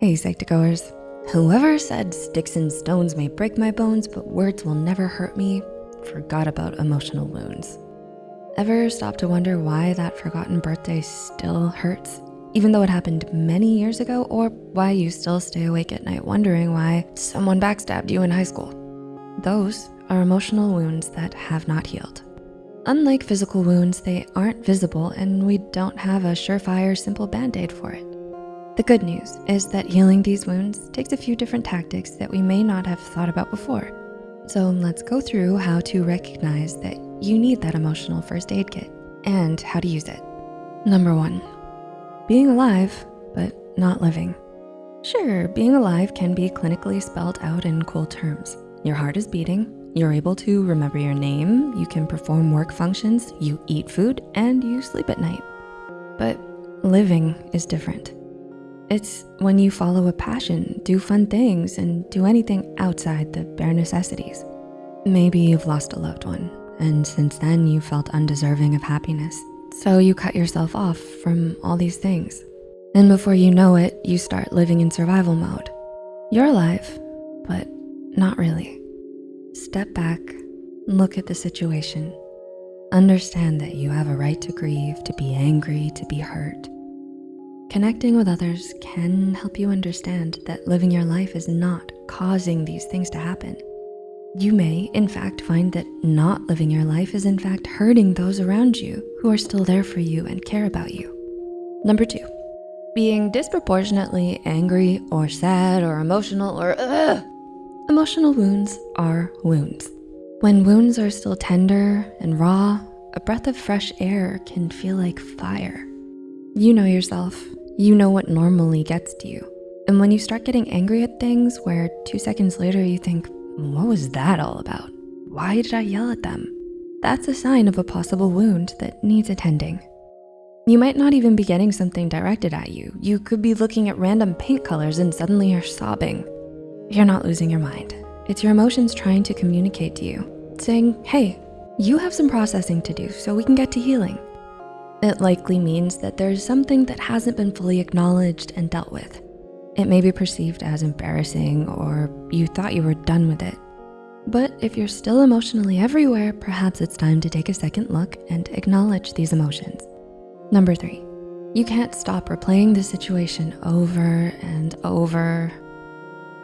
Hey, Psych2Goers. Whoever said sticks and stones may break my bones, but words will never hurt me, forgot about emotional wounds. Ever stop to wonder why that forgotten birthday still hurts? Even though it happened many years ago, or why you still stay awake at night wondering why someone backstabbed you in high school. Those are emotional wounds that have not healed. Unlike physical wounds, they aren't visible and we don't have a surefire simple band-aid for it. The good news is that healing these wounds takes a few different tactics that we may not have thought about before. So let's go through how to recognize that you need that emotional first aid kit and how to use it. Number one, being alive, but not living. Sure, being alive can be clinically spelled out in cool terms. Your heart is beating, you're able to remember your name, you can perform work functions, you eat food, and you sleep at night. But living is different. It's when you follow a passion, do fun things, and do anything outside the bare necessities. Maybe you've lost a loved one, and since then you felt undeserving of happiness. So you cut yourself off from all these things. And before you know it, you start living in survival mode. You're alive, but not really. Step back, look at the situation. Understand that you have a right to grieve, to be angry, to be hurt. Connecting with others can help you understand that living your life is not causing these things to happen. You may, in fact, find that not living your life is in fact hurting those around you who are still there for you and care about you. Number two, being disproportionately angry or sad or emotional or ugh. Emotional wounds are wounds. When wounds are still tender and raw, a breath of fresh air can feel like fire. You know yourself, you know what normally gets to you. And when you start getting angry at things where two seconds later you think, what was that all about? Why did I yell at them? That's a sign of a possible wound that needs attending. You might not even be getting something directed at you. You could be looking at random paint colors and suddenly you're sobbing. You're not losing your mind. It's your emotions trying to communicate to you, saying, hey, you have some processing to do so we can get to healing. It likely means that there's something that hasn't been fully acknowledged and dealt with. It may be perceived as embarrassing or you thought you were done with it. But if you're still emotionally everywhere, perhaps it's time to take a second look and acknowledge these emotions. Number three, you can't stop replaying the situation over and over.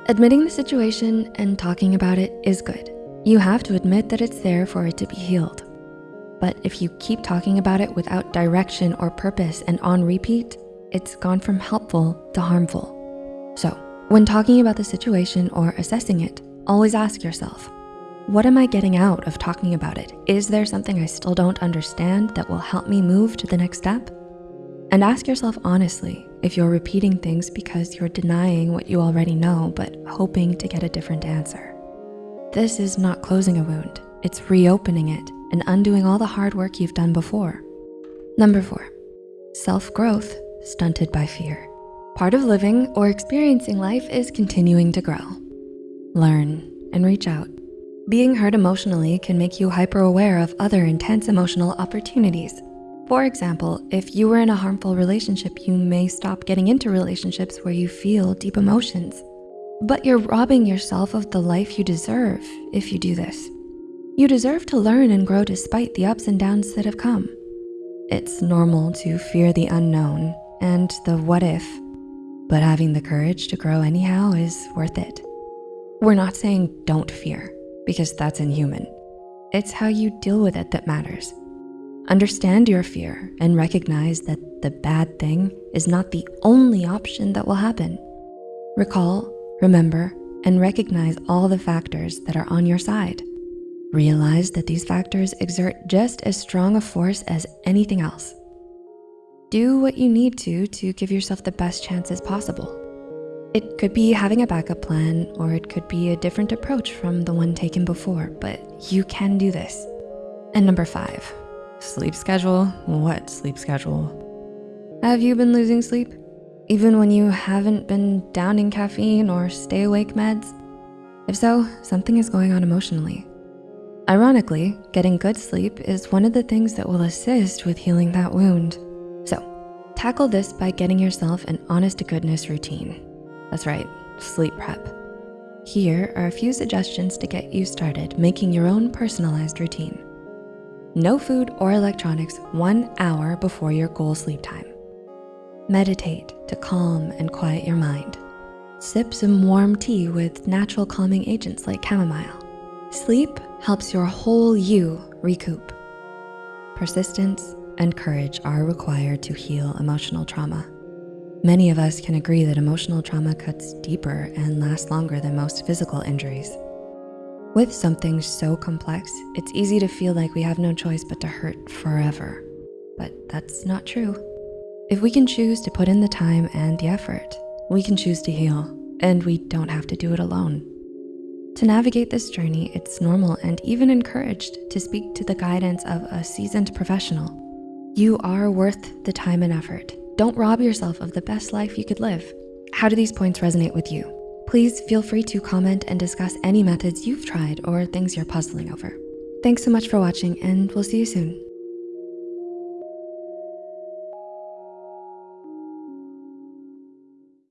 Admitting the situation and talking about it is good. You have to admit that it's there for it to be healed. But if you keep talking about it without direction or purpose and on repeat, it's gone from helpful to harmful. So when talking about the situation or assessing it, always ask yourself, what am I getting out of talking about it? Is there something I still don't understand that will help me move to the next step? And ask yourself honestly if you're repeating things because you're denying what you already know, but hoping to get a different answer. This is not closing a wound, it's reopening it and undoing all the hard work you've done before. Number four, self-growth stunted by fear. Part of living or experiencing life is continuing to grow. Learn and reach out. Being hurt emotionally can make you hyper-aware of other intense emotional opportunities. For example, if you were in a harmful relationship, you may stop getting into relationships where you feel deep emotions. But you're robbing yourself of the life you deserve if you do this. You deserve to learn and grow despite the ups and downs that have come. It's normal to fear the unknown and the what if, but having the courage to grow anyhow is worth it. We're not saying don't fear because that's inhuman. It's how you deal with it that matters. Understand your fear and recognize that the bad thing is not the only option that will happen. Recall, remember, and recognize all the factors that are on your side. Realize that these factors exert just as strong a force as anything else. Do what you need to to give yourself the best chances possible. It could be having a backup plan or it could be a different approach from the one taken before, but you can do this. And number five, sleep schedule. What sleep schedule? Have you been losing sleep? Even when you haven't been downing caffeine or stay awake meds? If so, something is going on emotionally. Ironically, getting good sleep is one of the things that will assist with healing that wound. So tackle this by getting yourself an honest to goodness routine. That's right, sleep prep. Here are a few suggestions to get you started making your own personalized routine. No food or electronics one hour before your goal sleep time. Meditate to calm and quiet your mind. Sip some warm tea with natural calming agents like chamomile. Sleep helps your whole you recoup. Persistence and courage are required to heal emotional trauma. Many of us can agree that emotional trauma cuts deeper and lasts longer than most physical injuries. With something so complex, it's easy to feel like we have no choice but to hurt forever. But that's not true. If we can choose to put in the time and the effort, we can choose to heal, and we don't have to do it alone. To navigate this journey, it's normal and even encouraged to speak to the guidance of a seasoned professional. You are worth the time and effort. Don't rob yourself of the best life you could live. How do these points resonate with you? Please feel free to comment and discuss any methods you've tried or things you're puzzling over. Thanks so much for watching and we'll see you soon.